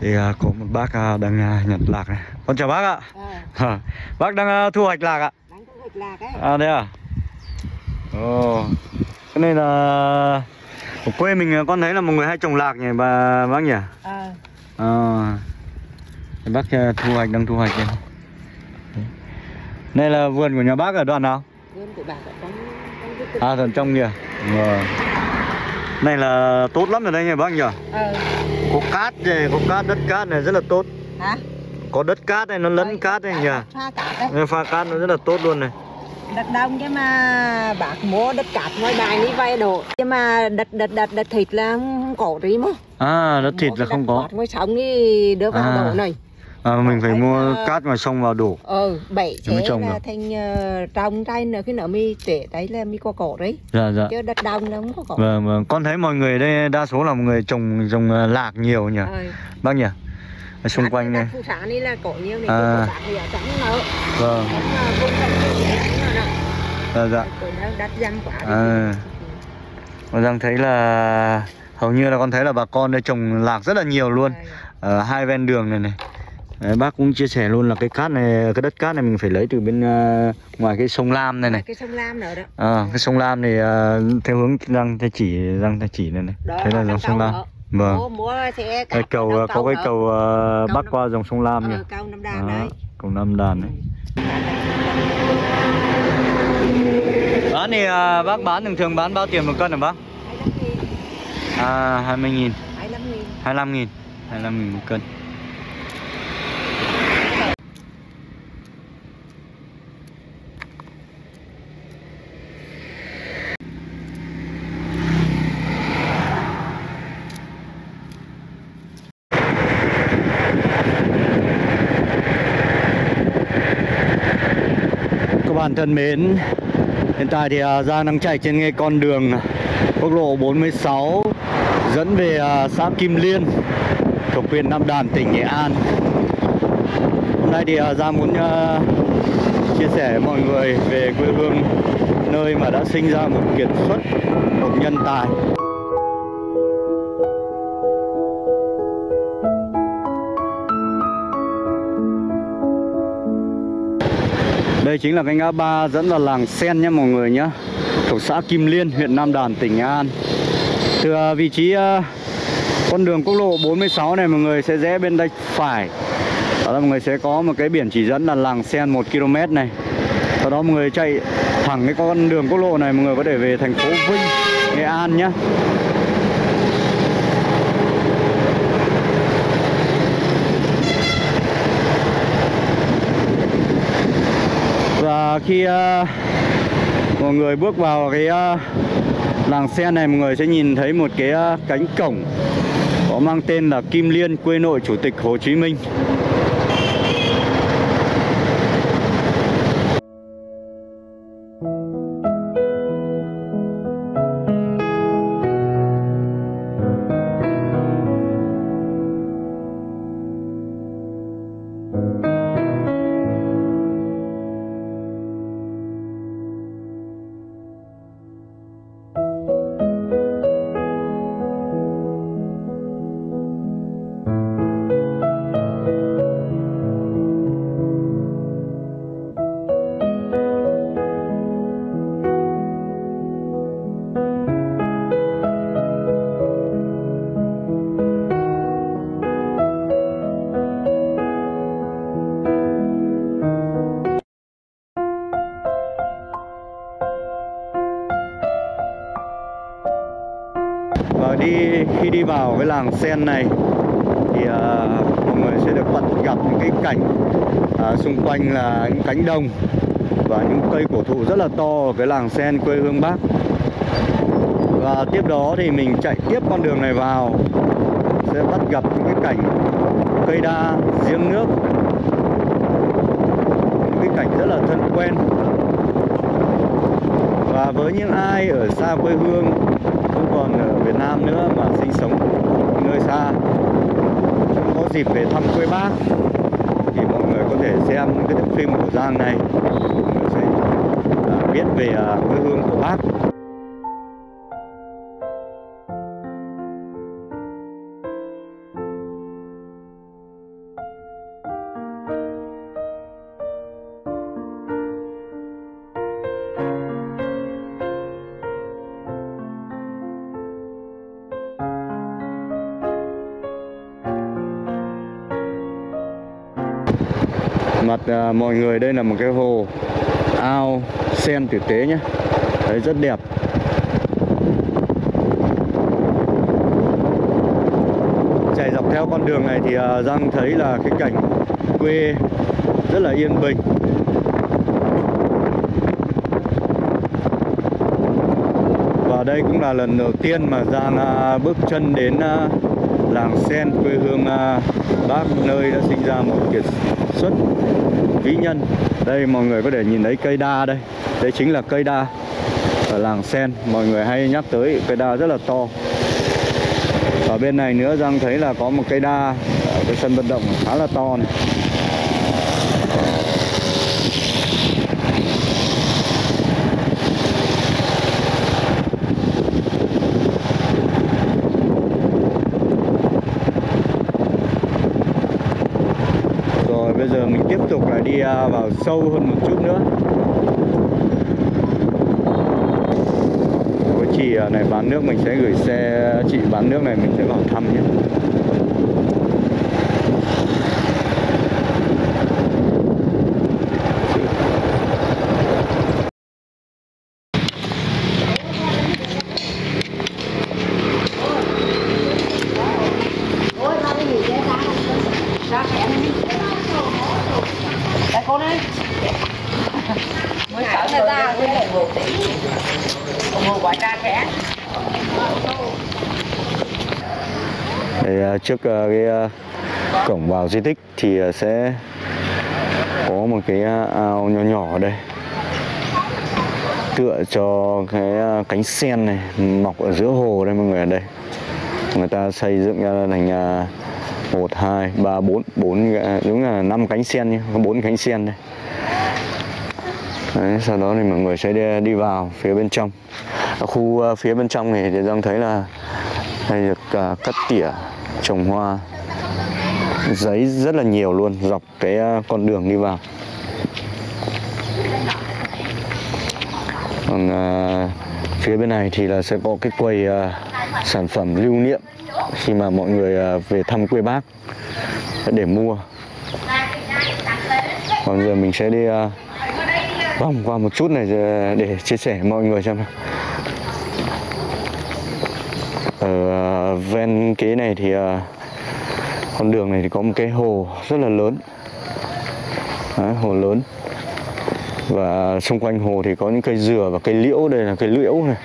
Thì à, có một bác à, đang à, nhặt lạc này Con chào bác ạ Ờ, Bác đang à, thu hoạch lạc ạ đánh thu hoạch lạc ấy. À đây à Ồ Cái này là Ở quê mình à, con thấy là một người hay trồng lạc nhỉ bà bác nhỉ Ờ, À, Thế bác à, thu hoạch đang thu hoạch đây. Đây là vườn của nhà bác ở đoạn nào? vườn của bà ở trong. À tận trong kìa. Vâng. Này là tốt lắm rồi đây nha bác nhỉ. Ờ, Có cát này, có cát đất cát này rất là tốt. hả? Có đất cát này nó lấn cát này nhỉ. Pha cát đấy. Nên Pha cát nó rất là tốt luôn này. Đất đông chứ mà bác mua đất cát ngoài bài đi vay đồ. Nhưng mà đất đất đất đất thịt là không, có gì mà. À đất thịt Mua là không đất có. cát Ngoài sống đi đưa vào À. đổ này. À, mình phải mua à. cát ngoài sông vào đổ. Ờ, bảy chế trồng là được. thành uh, trồng trái nữa khi nào mi trễ đấy là mi có cổ đấy. Dạ dạ. Chứ đất đông là không có cổ. Vâng vâng. Con thấy mọi người đây đa số là mọi người trồng trồng lạc nhiều nhỉ. Ờ, Bác nhỉ? Ở xung quanh này. phụ sản đi là cổ nhiều này, À. Vâng. Dạ dạ. Nó đất quá. đi. À. Con đang thấy là hầu như là con thấy là bà con đây trồng lạc rất là nhiều luôn ở hai ven đường này này Đấy, bác cũng chia sẻ luôn là cái cát này cái đất cát này mình phải lấy từ bên ờ, ngoài cái sông Lam này này. Cái sông Lam nữa đó. À, cái sông Lam này ờ, theo hướng răng tay chỉ răng tay chỉ này này. Đó thế là dòng sông Lam. nữa. vâng. Mua mua sẽ cái cầu có cái cầu Cầu bắc Nam- qua dòng sông Lam nhỉ ờ, cầu năm đàn Đó, đấy. cầu Nam Đàn này bán thì ờ, bác bán thường thường bán bao tiền một cân hả bác? À 20 nghìn. Hai mươi nghìn. 25 nghìn 25 nghìn một cân bạn thân mến Hiện tại thì à, Giang đang chạy trên ngay con đường quốc lộ 46 dẫn về à, xã Kim Liên thuộc huyện Nam Đàn, tỉnh Nghệ An. Hôm nay thì à, Giang muốn chia sẻ với mọi người về quê hương nơi mà đã sinh ra một kiệt xuất, một nhân tài. Đây chính là cái ngã ba dẫn vào làng Sen nhé mọi người nhé. Thuộc xã Kim Liên, huyện Nam Đàn, tỉnh Nghệ An. Từ à, vị trí à, con đường quốc lộ 46 này mọi người sẽ rẽ bên tay phải. Đó là mọi người sẽ có một cái biển chỉ dẫn là làng Sen 1 km này. Sau đó mọi người chạy thẳng cái con đường quốc lộ này mọi người có thể về thành phố Vinh, Nghệ An nhé. Khi ờ, uh, mọi người bước vào cái uh, làng xe này mọi người sẽ nhìn thấy một cái uh, cánh cổng có mang tên là Kim Liên quê nội Chủ tịch Hồ Chí Minh. Làng sen này. Thì uh, mọi người sẽ được bắt gặp những cái cảnh uh, xung quanh là những cánh đồng và những cây cổ thụ rất là to ở cái làng sen quê hương Bác. Và tiếp đó thì mình chạy tiếp con đường này vào sẽ bắt gặp những cái cảnh cây đa giếng nước. Những cái cảnh rất là thân quen. Và với những ai ở xa quê hương không còn ở Việt Nam nữa mà sinh sống nơi xa. Không có dịp về thăm quê bác. Thì mọi người có thể xem cái phim của Giang này. Mọi người sẽ à, biết về à, quê hương của bác. À, mọi người đây là một cái hồ ao sen tử tế nhé. Đấy rất đẹp. Chạy dọc theo con đường này thì à, Giang thấy là cái cảnh quê rất là yên bình. Và đây cũng là lần đầu tiên mà Giang à, bước chân đến à, làng sen quê hương à, bác nơi đã sinh ra một kiệt xuất vĩ nhân. Đây, mọi người có thể nhìn thấy cây đa đây. Đây chính là cây đa ở làng sen. Mọi người hay nhắc tới cây đa rất là to. Ở bên này nữa, Giang thấy là có một cây đa ở cái sân vận động khá là to này Rồi bây giờ mình tiếp tục lại đi à, vào sâu hơn một chút nữa. Với chị à, này bán nước, mình sẽ gửi xe, chị bán nước này mình sẽ vào thăm nhé Đây cô đây. Mới cỡ người ta cái này một tỷ. Một quả ra khẽ. Đây, à, trước ờ, cái ờ, cổng vào di tích thì ờ, sẽ có một cái ao nhỏ nhỏ ở đây. Tựa cho cái cánh sen này mọc ở giữa hồ đây mọi người ở đây. Người ta xây dựng ra thành một hai ba bốn bốn đúng là năm cánh sen nhé có bốn cánh sen đây. Đấy, sau đó thì mọi người sẽ đi, đi vào phía bên trong. Ở khu phía bên trong này thì đang thấy là đây được cắt tỉa trồng hoa giấy rất là nhiều luôn dọc cái à, con đường đi vào. Còn à, phía bên này thì là sẽ có cái quầy à, sản phẩm lưu niệm khi mà mọi người à, về thăm quê bác để mua. Còn giờ mình sẽ đi à, vòng qua một chút này à, để- chia sẻ mọi người xem nào. Ở à, ven kế này thì à, con đường này thì có một cái hồ rất là lớn. Đấy, hồ lớn. Và xung quanh hồ thì có những cây dừa và cây liễu. Đây là cây liễu này.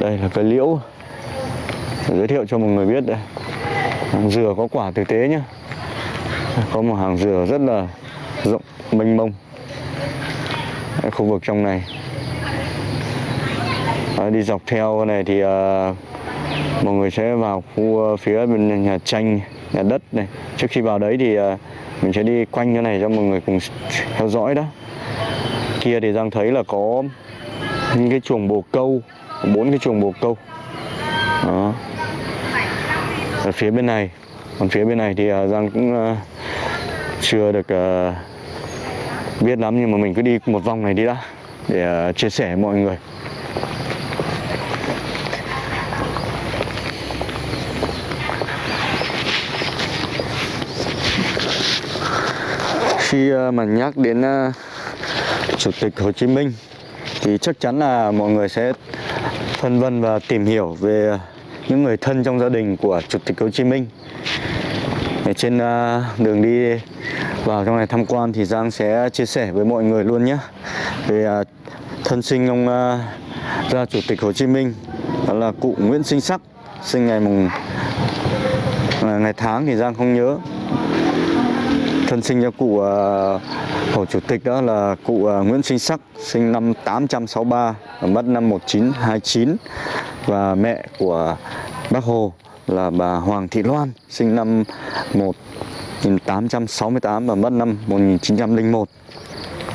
Đây là cây liễu. Giới thiệu cho mọi người biết đây. Hàng dừa có quả thực tế nhá. Có một hàng dừa rất là rộng mênh mông. Đấy, khu vực trong này. Đấy, đi dọc theo này thì à, mọi người sẽ vào khu ờ, phía bên nhà tranh, nhà đất này. Trước khi vào đấy thì ờ, mình sẽ đi quanh cái này cho mọi người cùng theo dõi đó kia thì giang thấy là có những cái chuồng bồ câu, bốn cái chuồng bồ câu. Đó. Ở phía bên này. Còn phía bên này thì ờ, giang cũng chưa được biết lắm nhưng mà mình cứ đi một vòng này đi đã, để chia sẻ với mọi người. Khi ờ, mà nhắc đến ờ, chủ tịch Hồ Chí Minh thì chắc chắn là mọi người sẽ phân vân và tìm hiểu về những người thân trong gia đình của chủ tịch Hồ Chí Minh. Ở trên ờ, đường đi vào trong này tham quan thì Giang sẽ chia sẻ với mọi người luôn nhé về thân sinh ông ra chủ tịch Hồ Chí Minh, đó là cụ Nguyễn Sinh Sắc, sinh ngày mùng ngày tháng thì Giang không nhớ thân sinh cho cụ ờ, Hồ Chủ tịch đó là cụ ờ, Nguyễn Sinh Sắc sinh năm 863 mất năm 1929 và mẹ của bác Hồ là bà Hoàng Thị Loan sinh năm 1868 và mất năm 1901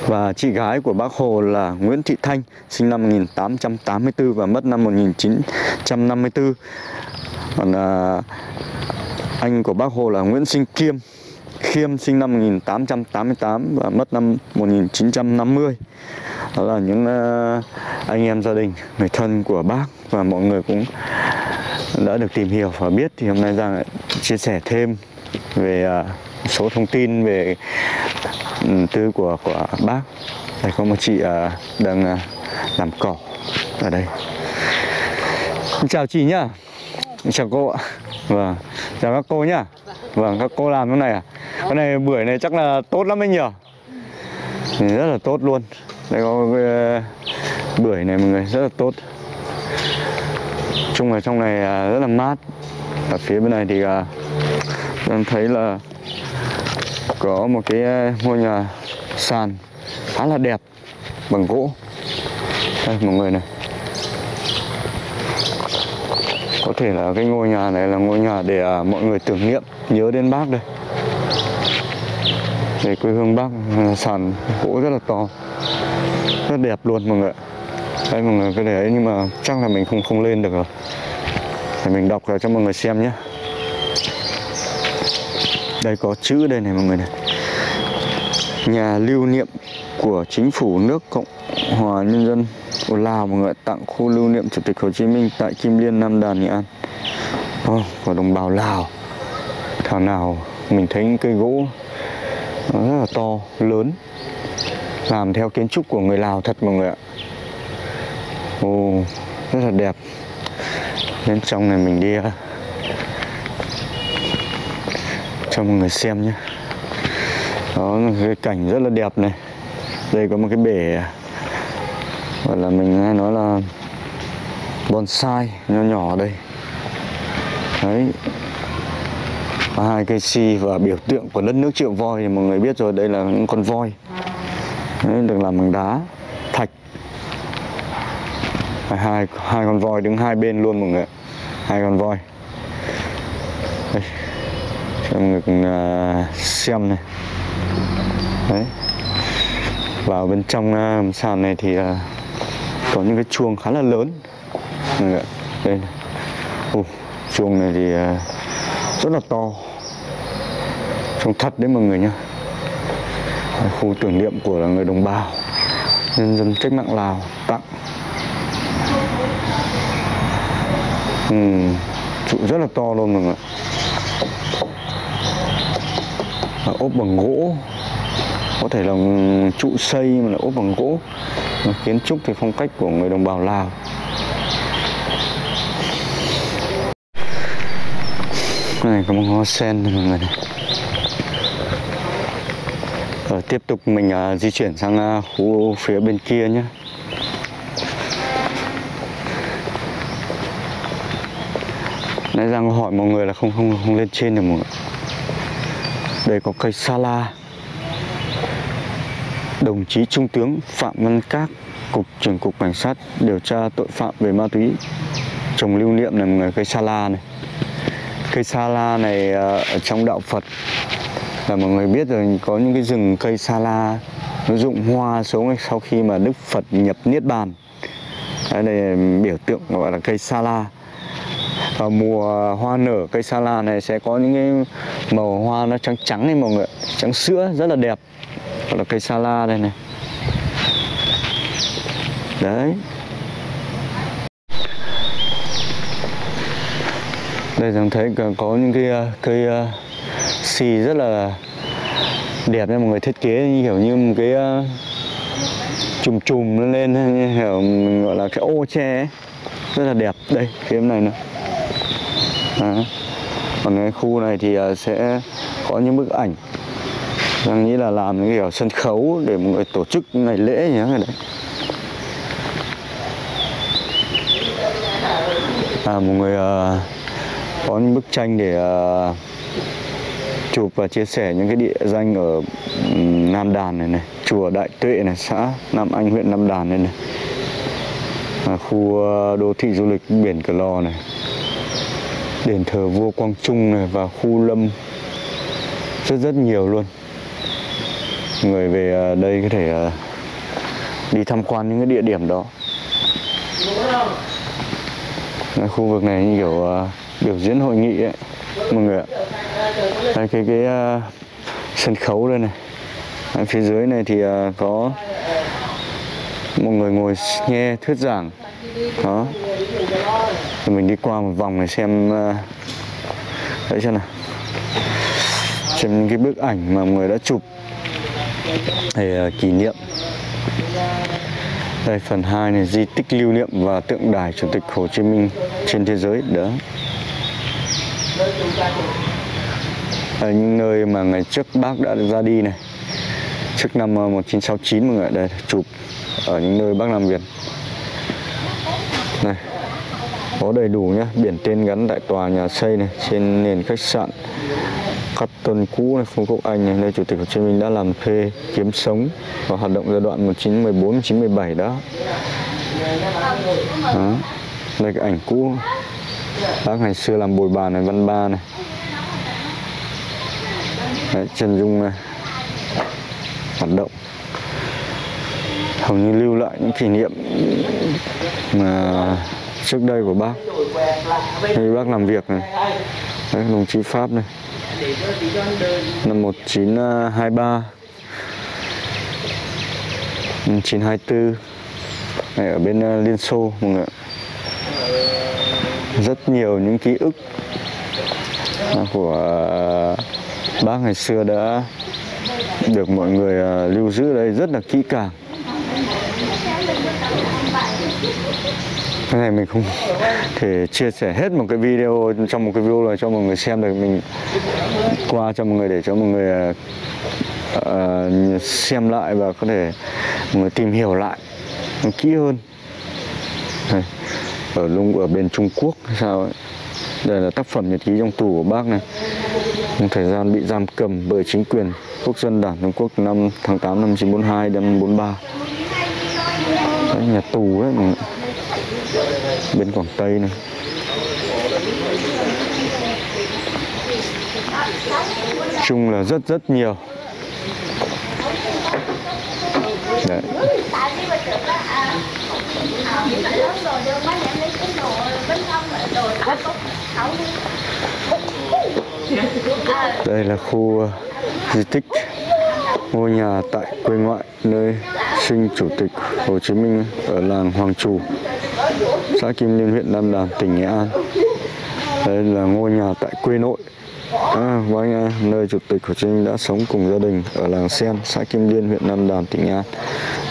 và chị gái của bác Hồ là Nguyễn Thị Thanh sinh năm 1884 và mất năm 1954 còn à, anh của bác Hồ là Nguyễn Sinh Kiêm Khiêm sinh năm 1888 và mất năm 1950 đó là những ờ, anh em gia đình, người thân của bác và mọi người cũng đã được tìm hiểu và biết. Thì hôm nay Giang lại chia sẻ thêm về ờ, số thông tin về ừ, tư của của bác. Đây, có một chị ờ, đang làm cỏ ở đây. Chào chị nhá. Chào cô ạ. Vâng chào các cô nhá vâng các cô làm cái này à? Cái này bưởi này chắc là tốt lắm anh nhỉ? Rất là tốt luôn. Đây có cái ờ, bưởi này mọi người, rất là tốt. Chung là trong này à, rất là mát. Ở phía bên này thì à, đang thấy là có một cái ờ, ngôi nhà sàn khá là đẹp bằng gỗ. Đây, mọi người này. Có thể là cái ngôi nhà này là ngôi nhà để à, mọi người tưởng niệm, nhớ đến bác đây. Về quê hương bác à, sàn gỗ rất là to, rất đẹp luôn mọi người đây mọi người cái để ấy, nhưng mà chắc là mình không không lên được rồi. Để mình đọc cho mọi người xem nhé. Đây có chữ đây này mọi người này. Nhà lưu niệm của chính phủ nước cộng hòa nhân dân của lào mọi người tặng khu lưu niệm chủ tịch hồ chí minh tại kim liên nam đàn nghệ an. Oh, của đồng bào lào. Thảo nào mình thấy những cây gỗ nó rất là to lớn. Làm theo kiến trúc của người lào thật mọi người ạ. Oh, rất là đẹp. Bên trong này mình đi cho mọi người xem nhé. Đó là cái cảnh rất là đẹp này. Đây có một cái bể gọi là mình nghe nói là bonsai nho nhỏ ở đây. Đấy. Và hai cây si và biểu tượng của đất nước triệu voi thì mọi người biết rồi đây là những con voi. Đấy, được làm bằng đá thạch. Hai hai con voi đứng hai bên luôn mọi người hai con voi. Đây. Cho mọi người cùng xem này. Đấy. Vào bên trong à, sàn này thì à, có những cái chuông khá là lớn. Mọi đây này. Ồ, chuông này thì à, rất là to. Trông thật đấy mọi người nhá. Khu tưởng niệm của là người đồng bào nhân dân cách mạng lào tặng. Ừ, trụ rất là to luôn mọi người ốp bằng gỗ. Có thể là trụ xây mà là ốp bằng gỗ và kiến trúc thì phong cách của người đồng bào lào. Cái này có một hoa sen này mọi người này. Rồi tiếp tục mình uh, di chuyển sang uh, khu phía bên kia nhé Nãy Giang hỏi mọi người là không không không lên trên được mọi người Đây có cây sala. Đồng chí Trung tướng Phạm Văn Các, Cục trưởng Cục Cảnh sát điều tra tội phạm về ma túy, Trồng lưu niệm này một người cây sa la này. Cây sa la này à, ở trong đạo Phật, là mọi người biết rồi, có những cái rừng cây sa la, nó rụng hoa xuống sau khi mà Đức Phật nhập Niết Bàn. Đây là biểu tượng gọi là cây sa la. Vào mùa hoa nở, cây sa la này sẽ có những cái màu hoa nó trắng trắng này mọi người trắng sữa rất là đẹp hoặc là cây sa la đây này đấy đây rằng thấy có- những cái ờ, cây ờ, xì rất là đẹp nha, mọi người thiết kế như kiểu như một cái ờ, chùm chùm nó lên, như kiểu mình gọi là cái ô tre ấy. rất là đẹp đây, cái này nữa à. còn cái khu này thì sẽ có những bức ảnh đang nghĩ là làm những kiểu sân khấu để mọi người tổ chức ngày lễ nhá người đấy à mọi người uh, có những bức tranh để uh, chụp và chia sẻ những cái địa danh ở um, Nam Đàn này này chùa Đại Tuệ này xã Nam Anh huyện Nam Đàn này này. À, khu uh, đô thị du lịch biển Cửa Lò này. Đền thờ vua Quang Trung này và khu lâm. Rất rất nhiều luôn người về à, đây có thể à, đi tham quan những cái địa điểm đó. Khu vực này như kiểu à, biểu diễn hội nghị ấy mọi người ạ. Đây cái cái uh, sân khấu đây này. Ở phía dưới này thì uh, có một người ngồi nghe thuyết giảng. Đó. Thì mình đi qua một vòng này xem uh, đấy xem nào. Xem những cái bức ảnh mà mọi người đã chụp. Đây kỷ niệm. Đây, phần 2 này, di tích lưu niệm và tượng đài chủ tịch Hồ Chí Minh trên thế giới. Đó. Ở những nơi mà ngày trước bác đã ra đi này, trước năm ờ, 1969 mọi người đây, chụp ở những nơi bác làm việc. Này, có đầy đủ nhá. Biển tên gắn tại tòa nhà xây này, trên nền khách sạn cắt tuần cũ này Phương Quốc Anh này nơi chủ tịch Hồ Chí Minh đã làm thuê kiếm sống và hoạt động giai đoạn 1914 1917 đó. đó. Đây cái ảnh cũ. Bác ngày xưa làm bồi bàn này văn ba này. Đấy, Trần Dung này. Hoạt động. Hầu như lưu lại những kỷ niệm mà trước đây của bác. Đây bác làm việc này. Đấy, đồng chí Pháp này năm 1923 1924 à, này, ở bên à, Liên Xô, mọi người rất nhiều những ký ức à, của bác ngày xưa đã được mọi người lưu giữ đây rất là kỹ càng cái này mình không thể chia sẻ hết một cái video trong một cái video này cho mọi người xem được. Mình qua cho mọi người để cho mọi người uh, xem lại và có thể mọi người tìm hiểu lại kỹ hơn. Này, ở lung ở bên Trung Quốc hay sao ấy. đây là tác phẩm nhật ký trong tù của bác này. Trong thời gian bị giam cầm bởi chính quyền quốc dân đảng Trung Quốc năm tháng 8 năm 1942 đến 43 đấy, nhà tù đấy mọi người bên Quảng Tây này chung là rất rất nhiều. Đấy. Đây là khu ờ, di tích ngôi nhà tại quê ngoại nơi sinh chủ tịch Hồ Chí Minh ở làng Hoàng Trù xã Kim Liên huyện Nam Đàn tỉnh Nghệ An. Đây là ngôi nhà tại quê nội. À, anh nơi chủ tịch Hồ Chí Minh đã sống cùng gia đình ở làng Sen xã Kim Liên huyện Nam Đàn tỉnh Nghệ An.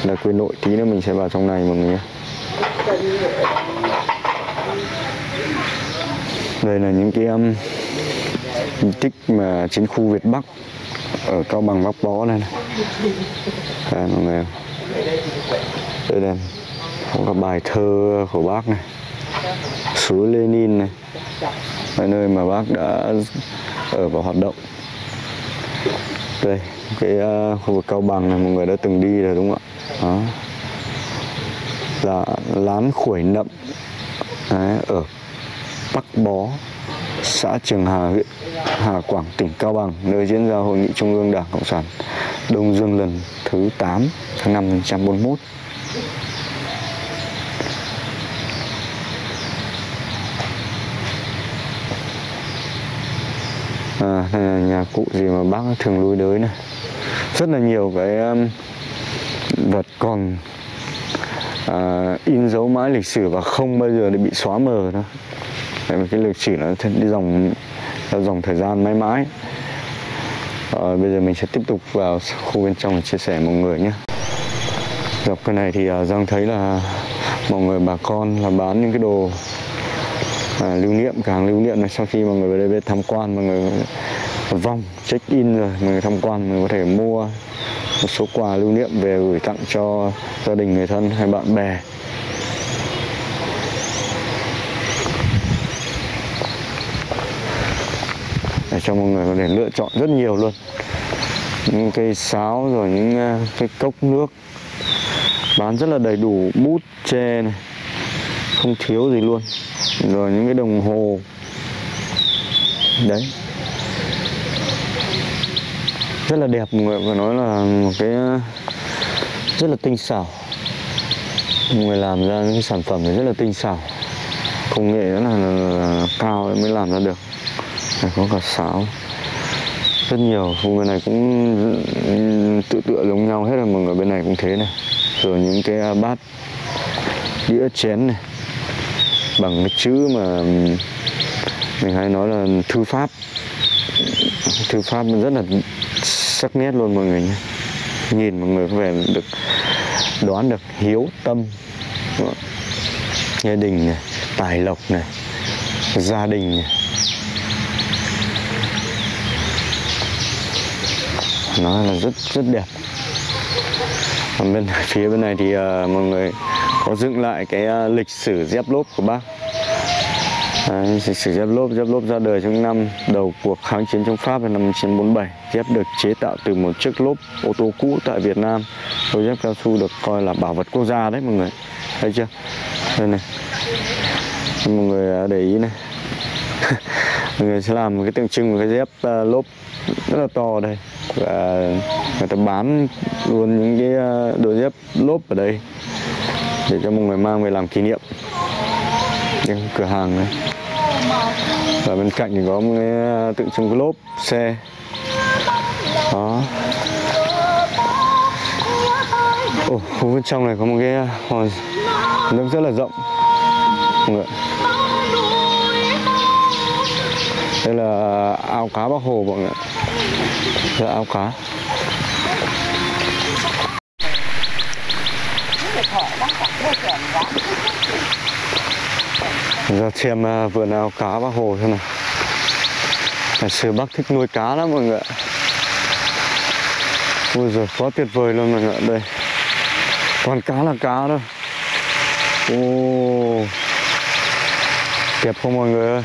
Là quê nội tí nữa mình sẽ vào trong này mọi người nhé. Đây là những cái um, di tích mà trên khu Việt Bắc ở Cao Bằng Bắc Bó này, này. Đây, mọi người. Đây là có cả bài thơ của bác này. Suối Lenin này. Là nơi mà bác đã ở và hoạt động. Đây cái uh, khu vực cao bằng này mọi người đã từng đi rồi đúng không ạ? Đó. Là lán khuổi nậm. Đấy, ở Bắc Bó xã Trường Hà huyện Hà Quảng tỉnh Cao Bằng nơi diễn ra hội nghị trung ương Đảng Cộng sản Đông Dương lần thứ 8 tháng 5 1941 à, đây là nhà cụ gì mà bác thường lui tới này. Rất là nhiều cái um, vật còn à, in dấu mãi lịch sử và không bao giờ để bị xóa mờ nữa, tại vì cái lịch sử nó đi dòng theo dòng thời gian mãi mãi. À, bây giờ mình sẽ tiếp tục vào khu bên trong để chia sẻ mọi người nhé. Dọc cái này thì uh, giang thấy là mọi người bà con là bán những cái đồ à, lưu niệm càng hàng lưu niệm này sau khi mọi người về đây tham quan mọi người vong check in rồi mọi người tham quan mọi người có thể mua một số quà lưu niệm về gửi tặng cho gia đình người thân hay bạn bè. Để cho mọi người có thể lựa chọn rất nhiều luôn. Những cây sáo rồi những à, cái cốc nước bán rất là đầy đủ bút tre này không thiếu gì luôn rồi những cái đồng hồ. Đấy. Rất là đẹp mọi người phải nói là một cái rất là tinh xảo. Mọi người làm ra những cái sản phẩm này rất là tinh xảo. Công nghệ rất là, là, là cao mới làm ra được. Này có cả sáo. Rất nhiều khu bên này cũng tự tựa giống nhau hết rồi mọi người bên này cũng thế này. Rồi những cái bát đĩa chén này bằng cái chữ mà mình hay nói là thư pháp. Thư pháp rất là sắc nét luôn mọi người nhé. Nhìn mọi người có vẻ được đoán được hiếu tâm. Gia đình này tài lộc này gia đình này. Nó là rất rất đẹp. Còn bên phía bên này thì uh, mọi người có dựng lại cái uh, lịch sử dép lốp của bác. Đấy, lịch sử dép lốp dép lốp ra đời trong năm đầu cuộc kháng chiến chống Pháp năm 1947 dép được chế tạo từ một chiếc lốp ô tô cũ tại Việt Nam. Đôi dép cao su được coi là bảo vật quốc gia đấy mọi người. Thấy chưa? Đây này. Mọi người à, để ý này. Mọi người sẽ làm một cái tượng trưng một cái dép uh, lốp rất là to đây. Và người ta bán luôn những cái đôi dép lốp ở đây để cho mọi người mang về làm kỷ niệm. Những cửa hàng này. Và bên cạnh thì có một cái à, tượng trưng cái lốp xe. Đó. Ồ, khu bên trong này có một cái à, hồ nước rất là rộng. Mọi người à, đây là ao cá bắc hồ mọi người đây là ao cá. Giờ xem vừa vườn cá bác hồ thế này ngày xưa bác thích nuôi cá lắm mọi người ạ. Ui giời quá tuyệt vời luôn mọi người ạ. Đây. Còn cá là cá thôi. Ô. Đẹp không mọi người ơi?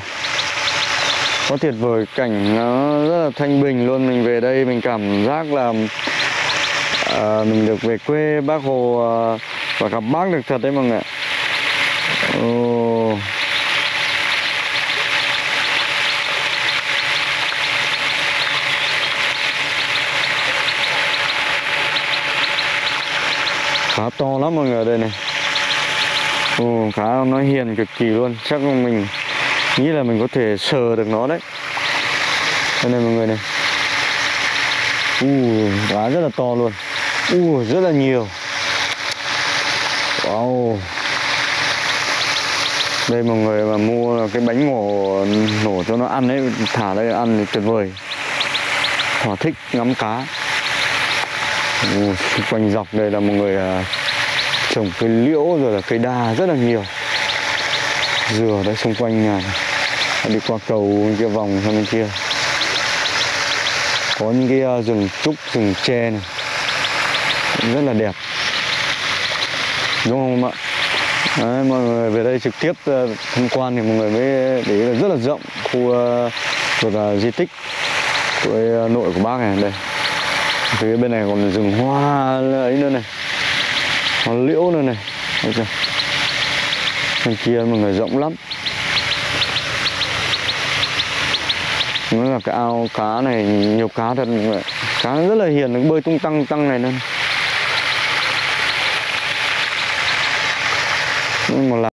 Quá tuyệt vời cảnh nó rất là thanh bình luôn. Mình về đây mình cảm giác là à, mình được về quê bác hồ à, và gặp bác được thật đấy mọi người ạ. Khá to lắm mọi người đây này. Ồ, khá nó hiền cực kỳ luôn. Chắc mình nghĩ là mình có thể sờ được nó đấy. Đây này mọi người này. U cá rất là to luôn. U rất là nhiều. Wow. Đây mọi người mà mua cái bánh ngổ nổ cho nó ăn ấy thả đây ăn thì tuyệt vời. Thỏa thích ngắm cá. Ừ, xung quanh dọc đây là một người à, trồng cây liễu rồi là cây đa rất là nhiều. Dừa đấy xung quanh nhà đi qua cầu bên kia vòng sang bên kia. Có những cái à, rừng trúc rừng tre này. Rất là đẹp. Đúng không ạ? Đấy, mọi người về đây trực tiếp uh, tham quan thì mọi người mới để ý là rất là rộng khu uh, thuộc uh, di tích của uh, nội của bác này đây phía bên này còn rừng hoa ấy nữa này. Hoa liễu nữa này. Thấy chưa? bên kia mọi người rộng lắm. Nó là cái ao cá này, nhiều cá thật mọi cá rất là hiền, nó bơi tung tăng tăng này nên nhưng mà là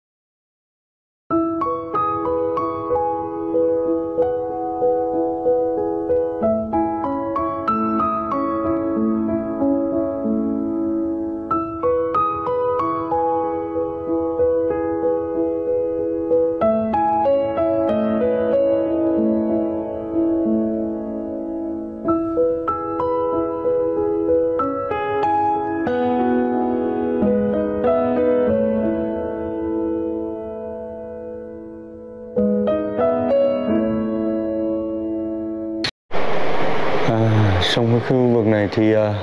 thì ờ,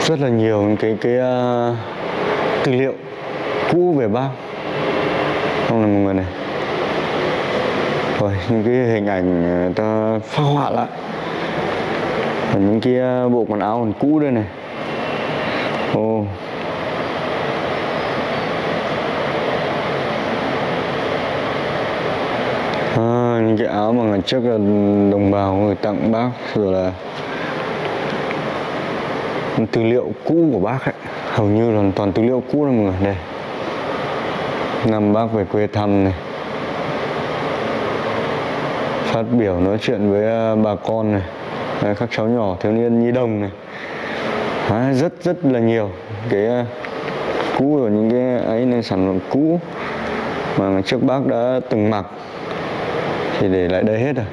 rất là nhiều những cái cái ờ, tư liệu cũ về bác. Không là mọi người này. Rồi, những cái hình ảnh ờ, ta phác họa lại. Và những cái bộ quần áo còn cũ đây này. Ô. oh. Những cái áo mà ngày trước là đồng bào người tặng bác rồi là tư liệu cũ của bác ấy. Hầu như là toàn tư liệu cũ đấy mọi người đây. Năm bác về quê thăm này. Phát biểu nói chuyện với à, bà con này Đấy, các cháu nhỏ thiếu niên nhi đồng này. Đấy, rất rất là nhiều cái à, cũ rồi những cái ấy nên sản phẩm cũ mà ngày trước bác đã từng mặc thì để lại đây hết rồi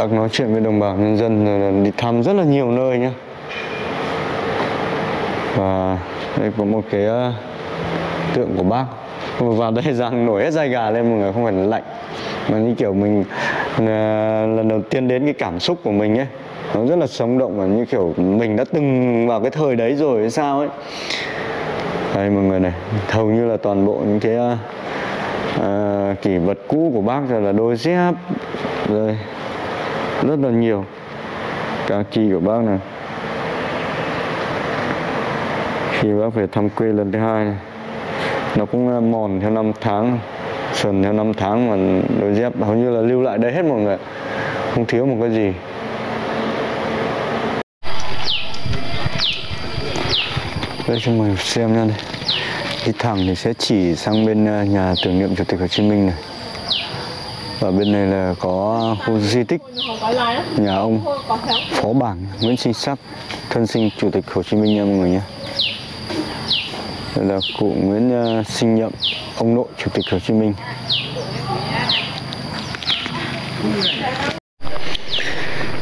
Bác nói chuyện với đồng bào nhân dân rồi đi thăm rất là nhiều nơi nhá. Và đây có một cái ờ, tượng của bác. Và vào đây rằng nổi hết da gà lên mọi người, không phải là lạnh. Mà như kiểu mình Ờ, lần đầu tiên đến cái cảm xúc của mình ấy nó rất là sống động và như kiểu mình đã từng vào cái thời đấy rồi hay sao ấy. Đây mọi người này hầu như là toàn bộ những cái ờ, kỷ vật cũ của bác rồi là đôi dép rồi rất là nhiều. Cả kỳ của bác này. Khi bác về thăm quê lần thứ hai này nó cũng ờ, mòn theo năm tháng sần theo năm tháng mà đôi dép hầu như là lưu lại đây hết mọi người không thiếu một cái gì. Đây cho mọi người xem nha này. Đi thẳng thì sẽ chỉ sang bên à, nhà tưởng niệm chủ tịch Hồ Chí Minh này. Và bên này là có khu di tích nhà ông phó bảng Nguyễn Sinh Sắc thân sinh chủ tịch Hồ Chí Minh nha mọi người nhé đây là cụ Nguyễn à, Sinh Nhậm ông nội chủ tịch Hồ Chí Minh.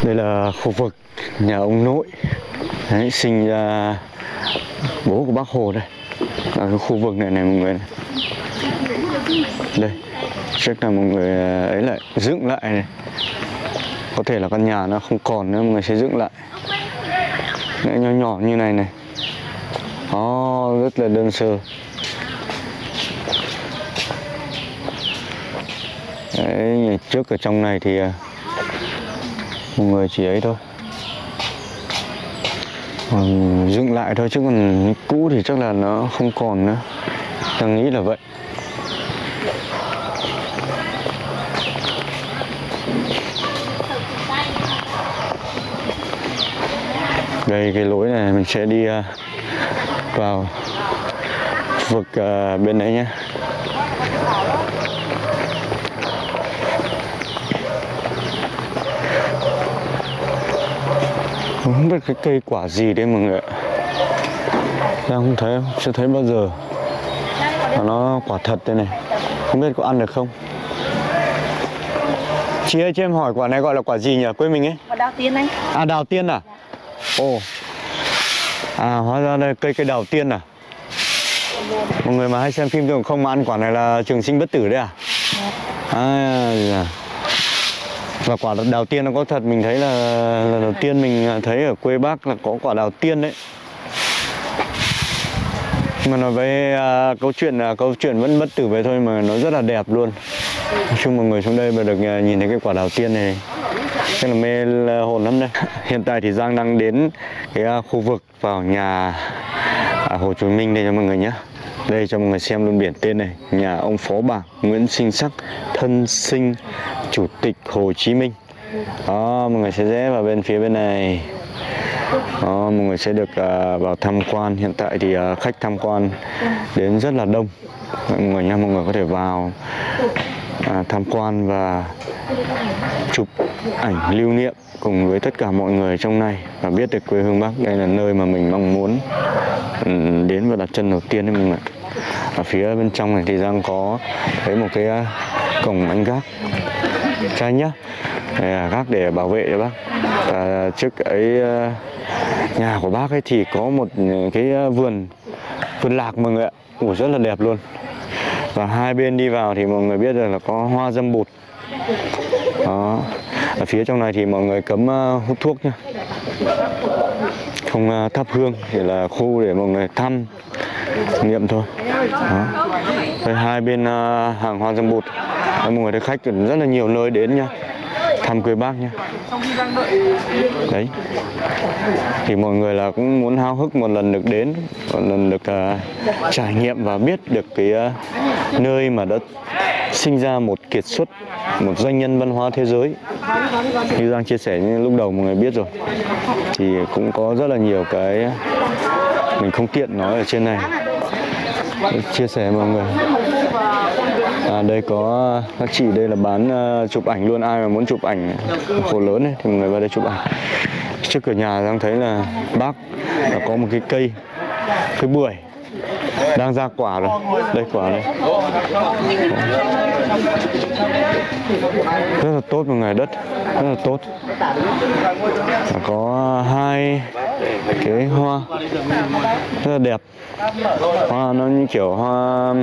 Đây là khu vực nhà ông nội. Đấy, sinh ra bố của bác Hồ đây. Ở cái khu vực này này mọi người này. đây chắc là mọi người à, ấy lại dựng lại này. Có thể là căn nhà nó không còn nữa mọi người sẽ dựng lại. Đấy, nhỏ nhỏ như này này. Đó rất là đơn sơ. Đấy, trước ở trong này thì à, một mọi người chỉ ấy thôi. Còn dựng lại thôi chứ còn cũ thì chắc là nó không còn nữa. Đang nghĩ là vậy. Đây cái lối này mình sẽ đi à, vào vực à, bên đấy nhé. Không biết cái cây quả gì đấy mọi người ạ. Đang không thấy chưa thấy bao giờ. Mà nó quả thật đây này. Không biết có ăn được không? Chị ơi cho em hỏi quả này gọi là quả gì nhỉ? Quê mình ấy. Mà đào tiên anh. À đào tiên à? Ồ. À hóa ra đây cây cây đào tiên à? Mọi người mà hay xem phim thường không mà ăn quả này là trường sinh bất tử đấy à? À dạ và quả đào tiên nó có thật mình thấy là lần đầu tiên mình thấy ở quê bác là có quả đào tiên đấy. Mà nói về à, câu chuyện là câu chuyện vẫn bất tử vậy thôi mà nó rất là đẹp luôn. Nói chung mọi người xuống đây mà được à, nhìn thấy cái quả đào tiên này chắc là mê là hồn lắm đây. Hiện tại thì giang đang đến cái à, khu vực vào nhà à, hồ chí minh đây cho mọi người nhé. Đây cho mọi người xem luôn biển tên này. Nhà ông phó bảng nguyễn sinh sắc thân sinh chủ tịch hồ chí minh. Đó mọi người sẽ rẽ vào bên phía bên này. Đó, mọi người sẽ được uh, vào tham quan. Hiện tại thì uh, khách tham quan đến rất là đông. Mọi người nha mọi người có thể vào uh, tham quan và chụp ảnh lưu niệm cùng với tất cả mọi người trong này và biết được quê hương Bắc. Đây là nơi mà mình mong muốn ừ, đến và đặt chân đầu tiên đấy mọi người ở phía bên trong này thì đang có thấy một cái cổng anh gác trai nhá. Đây là gác để bảo vệ cho bác. À, trước ấy ờ, nhà của bác ấy thì có một cái vườn vườn lạc mọi người ạ. Ủa, rất là đẹp luôn. Và hai bên đi vào thì mọi người biết rồi là có hoa dâm bụt. Đó. Ở phía trong này thì mọi người cấm ờ, hút thuốc nhá. Không ờ, thắp hương chỉ là khu để mọi người thăm niệm thôi. Đó. Đây, hai bên hàng hoa dâm bụt. Đấy, mọi người thấy khách rất là nhiều nơi đến nha. Thăm quê bác nha. đấy. Thì mọi người là cũng muốn háo hức một lần được đến một lần được uh, trải nghiệm và biết được cái uh, nơi mà đã sinh ra một kiệt xuất một doanh nhân văn hóa thế giới. Như Giang chia sẻ như lúc đầu mọi người biết rồi. Thì cũng có rất là nhiều cái mình không tiện nói ở trên này. Chia sẻ mọi người à, đây có các chị đây là bán uh, chụp ảnh luôn. Ai mà muốn chụp ảnh khổ lớn ấy, thì mọi người vào đây chụp ảnh. Trước cửa nhà đang thấy là bác có một cái cây cái bưởi đang ra quả rồi. Đây, quả đây rất là tốt một ngày đất. Rất là tốt. Có hai cái hoa. Rất là đẹp. Hoa nó như kiểu hoa,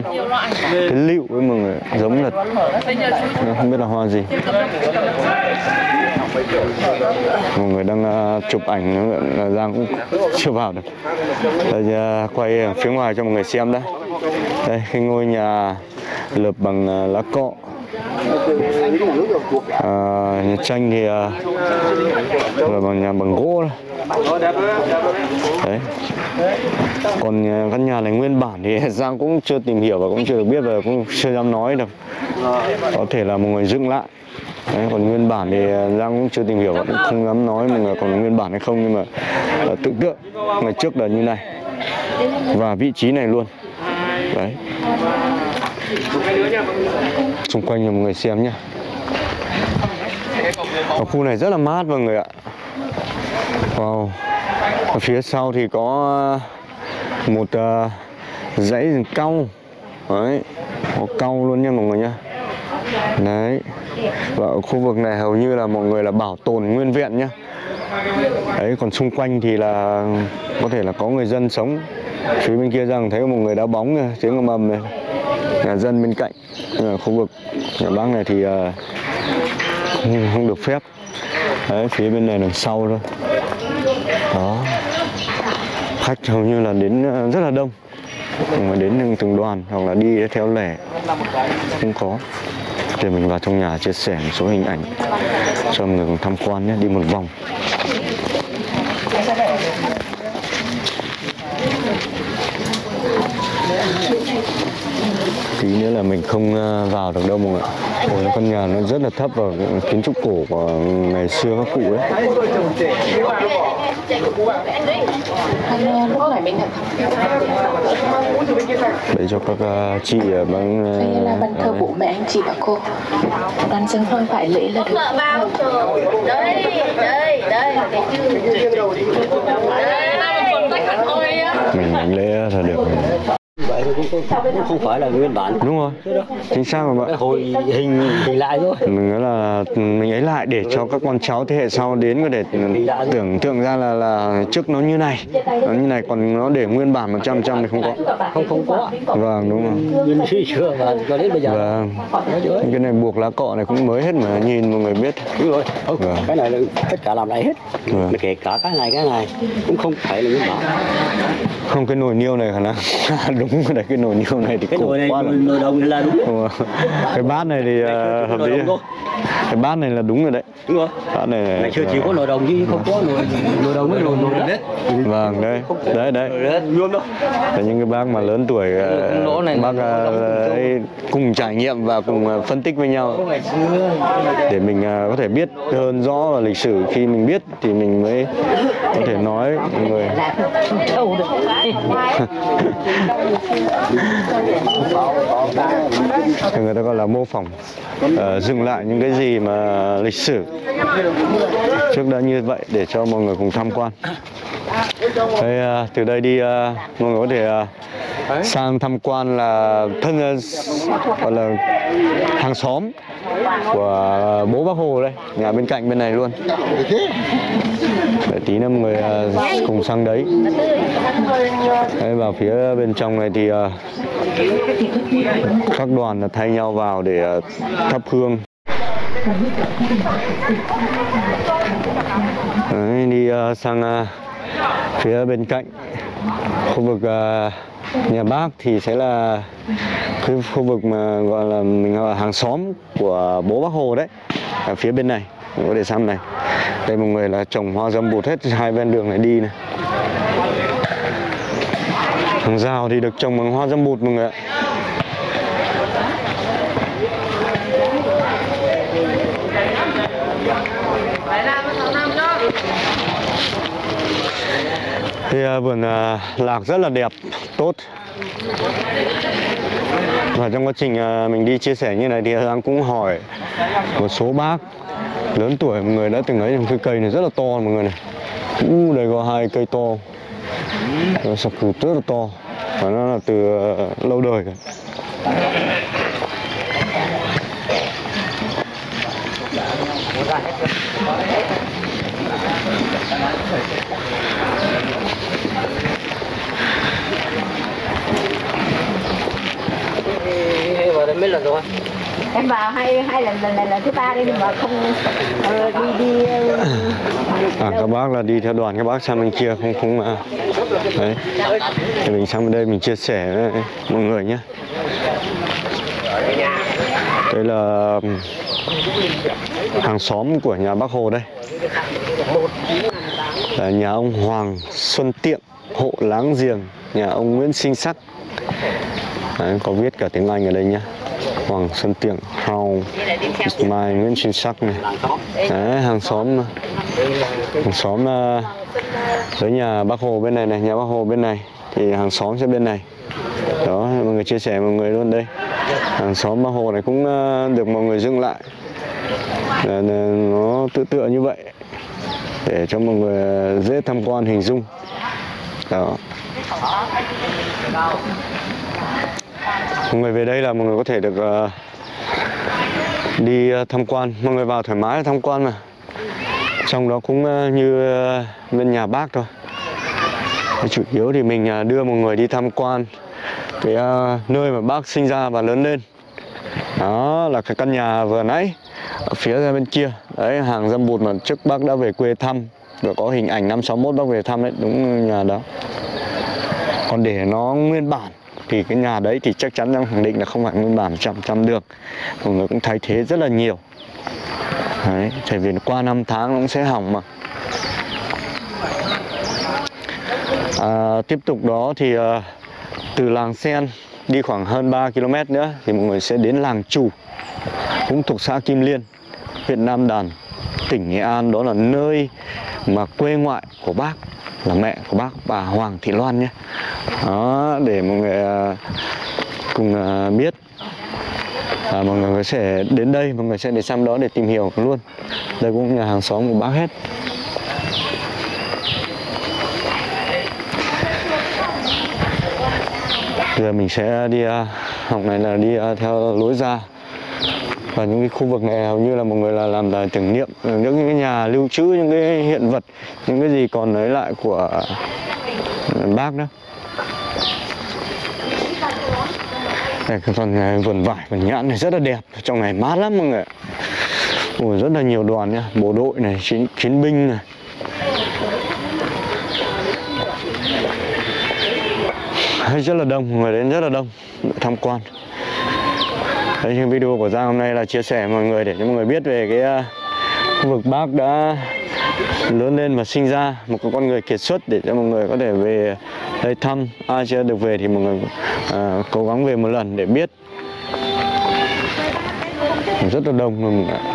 cái lựu với mọi người. Giống là không biết là hoa gì mọi người đang uh, chụp ảnh à, là Giang cũng chưa vào được. Đây uh, quay phía ngoài cho mọi người xem đấy đây cái ngôi nhà lợp bằng uh, lá cọ. À, nhà tranh thì à, là bằng nhà bằng gỗ đấy. Còn nhà- căn nhà này nguyên bản thì Giang cũng chưa tìm hiểu và cũng chưa được biết và cũng chưa dám nói được. Có thể là một người dựng lại. Đấy, còn nguyên bản thì ờ, Giang cũng chưa tìm hiểu cũng không dám nói mà còn nguyên bản hay không nhưng mà ờ, tự tưởng tượng ngày trước là như này. Và vị trí này luôn. Đấy. Xung quanh cho mọi người xem nhá. Ở khu này rất là mát mọi người ạ. Wow. Ở phía sau thì có ờ, một uh, dãy rừng cau đấy. Có cau luôn nha mọi người nhá. Đấy và ở khu vực này hầu như là mọi người là bảo tồn nguyên vẹn nhá. Đấy còn xung quanh thì là có thể là có người dân sống. Phía bên kia rằng thấy một người đá bóng này, tiếng ầm ầm này. Nhà dân bên cạnh ở khu vực nhà bác này thì không, không được phép. Đấy phía bên này đằng sau thôi. Đó. Khách hầu như là đến ờ, rất là đông. Mà đến từng đoàn hoặc là đi theo lẻ không có thì mình vào trong nhà chia sẻ một số hình ảnh cho mọi người cùng tham quan nhé đi một vòng. Tí nữa là mình không ờ, vào được đâu mọi người Ôi, căn nhà nó rất là thấp và kiến trúc cổ của ngày xưa các cụ đấy để cho các ờ, chị ở bằng Đây là bàn thờ bố mẹ anh chị và cô. Đoàn dân thôi phải lễ là được. Đây, đây, đây. Cái chữ Đây, đây Một tách hẳn thôi á mình lễ là được cũng, không phải là nguyên bản. Đúng rồi. Chính xác mà bạn. Hồi hình hình lại thôi. Mình nói là mình ấy lại để cho các con cháu thế hệ sau đến có thể tưởng tượng ra là là trước nó như này. Nó như này còn nó để nguyên bản 100 trăm thì không có. Không không có vâng đúng rồi. Nguyên suy xưa và cho đến bây giờ. Vâng. Cái này buộc lá cọ này cũng mới hết mà nhìn mọi người biết. Đúng rồi. Vâng. cái này là tất cả làm lại hết. Vâng. mà kể cả cái này cái này cũng không phải là nguyên bản không cái nồi niêu này khả năng đúng rồi đấy cái nồi niêu này thì cái nồi này quá nồi, nồi đồng là đúng rồi. cái bát này thì ờ, hợp lý cái bát này là đúng rồi đấy. Đúng rồi. Bát này ngày xưa chỉ có nồi đồng chứ không có nồi nồi đồng với nồi nồi đất vâng đấy. Đấy đấy. luôn đâu. Là những cái bác mà lớn tuổi lỗ này bác ấy cùng trải nghiệm và cùng phân tích với nhau. Để mình có thể biết hơn rõ về lịch sử khi mình biết thì mình mới có thể nói. Mọi người người ta gọi là mô phỏng uh, dừng lại những cái gì mà lịch sử trước đã như vậy để cho mọi người cùng tham quan. Đây, uh, ờ, từ đây đi uh, mọi người có thể uh, sang tham quan là thân uh, gọi là hàng xóm của bố bác Hồ đây nhà bên cạnh bên này luôn. Để tí nữa mọi người à, cùng sang đấy. Đây vào phía bên trong này thì à, các đoàn là thay nhau vào để à, thắp hương. Đấy, đi sang phía bên cạnh khu vực nhà bác thì sẽ là cái khu vực mà gọi là mình gọi là hàng xóm của bố bác Hồ đấy, ở phía bên này có để xăm này. Đây một người là trồng hoa dâm bụt hết hai bên đường này đi này. Hàng rào thì được trồng bằng hoa dâm bụt mọi người ạ. Thì ờ, vườn ờ, lạc rất là đẹp, tốt. Và trong quá trình ờ, mình đi chia sẻ như này thì anh cũng hỏi một số bác lớn tuổi mọi người đã từng ấy trong cái cây này rất là to, mọi người này. U đây có hai cây to. Nó sọc củ rất là to Và nó là từ lâu đời rồi vào đây mấy lần rồi em vào hai hai lần lần này là thứ ba đây nhưng mà không ờ, đi đi ờ, À, các bác là đi theo đoàn các bác sang bên kia không không à. Đấy. Thì mình sang bên đây mình chia sẻ với mọi người nhé. Đây là hàng xóm của nhà bác Hồ đây. Là nhà ông Hoàng Xuân Tiệm, hộ láng giềng, nhà ông Nguyễn Sinh Sắc. Đấy, có viết cả tiếng Anh ở đây nhá. Hoàng Xuân Tiệm, hào mai Nguyễn Sinh Sắc này. Đấy, hàng xóm hàng xóm ờ, tới nhà bác Hồ bên này này nhà bác Hồ bên này. Thì hàng xóm sẽ bên này. Đó mọi người chia sẻ mọi người luôn đây. Hàng xóm bác Hồ này cũng ờ, được mọi người dựng lại. Ờ, Là, nó tự tựa như vậy để cho mọi người dễ tham quan hình dung. Đó mọi người về đây là mọi người có thể được ờ, đi ờ, tham quan. Mọi người vào thoải mái tham quan mà. Trong đó cũng ờ, như bên nhà bác thôi. Chủ yếu thì mình đưa mọi người đi tham quan cái nơi mà bác sinh ra và lớn lên. Đó là cái căn nhà vừa nãy, ở phía ra bên kia. Đấy, hàng dâm bụt mà trước bác đã về quê thăm, và có hình ảnh năm 61 bác về thăm đấy đúng nhà đó. Còn để nó nguyên bản thì cái nhà đấy thì chắc chắn em khẳng định là không phải nguyên bản trăm trăm được. Mọi người cũng thay thế rất là nhiều. Đấy, tại vì qua năm tháng nó cũng sẽ hỏng mà. À, Tiếp tục đó thì à, từ làng Sen đi khoảng hơn 3 km nữa thì mọi người sẽ đến làng chủ cũng thuộc xã Kim Liên, huyện Nam Đàn, tỉnh Nghệ An. Đó là nơi mà quê ngoại của bác là mẹ của bác bà Hoàng Thị Loan nhé. Đó để mọi người à, cùng à, biết. À, mọi người sẽ đến đây mọi người sẽ đến xem đó để tìm hiểu luôn. Đây cũng nhà hàng xóm của bác hết. Giờ mình sẽ đi à, học này là đi à, theo lối ra và những cái khu vực này hầu như là mọi người là làm là tưởng niệm những cái nhà lưu trữ những cái hiện vật những cái gì còn lấy lại của ờ, bác đó. Đây cái phần này, vườn vải vườn nhãn này rất là đẹp trong này mát lắm mọi người ạ. Rất là nhiều đoàn nhá bộ đội này chiến, chiến binh này. Rất là đông người đến rất là đông tham quan. Đấy, những video của Giang hôm nay là chia sẻ với mọi người để cho mọi người biết về cái uh, khu vực bác đã lớn lên và sinh ra một cái con người kiệt xuất để cho mọi người có thể về đây thăm ai chưa được về thì mọi người à, cố gắng về một lần để biết rất là đông luôn mọi người ạ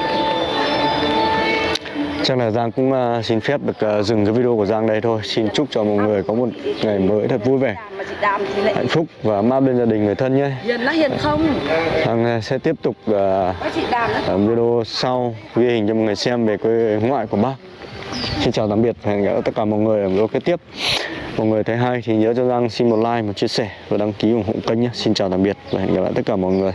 chắc là Giang cũng à, xin phép được à, dừng cái video của Giang đây thôi. Xin chúc cho mọi người có một ngày mới thật vui vẻ hạnh phúc và ấm áp bên gia đình người thân nhé. Hiền là hiền không? Giang à, sẽ tiếp tục ở video sau ghi hình cho mọi người xem về quê ngoại của bác. Xin chào tạm biệt và hẹn gặp tất cả mọi người ở video kế tiếp. Mọi người thấy hay thì nhớ cho Giang xin một like, một chia sẻ và đăng ký ủng hộ kênh nhé. Xin chào tạm biệt và hẹn gặp lại tất cả mọi người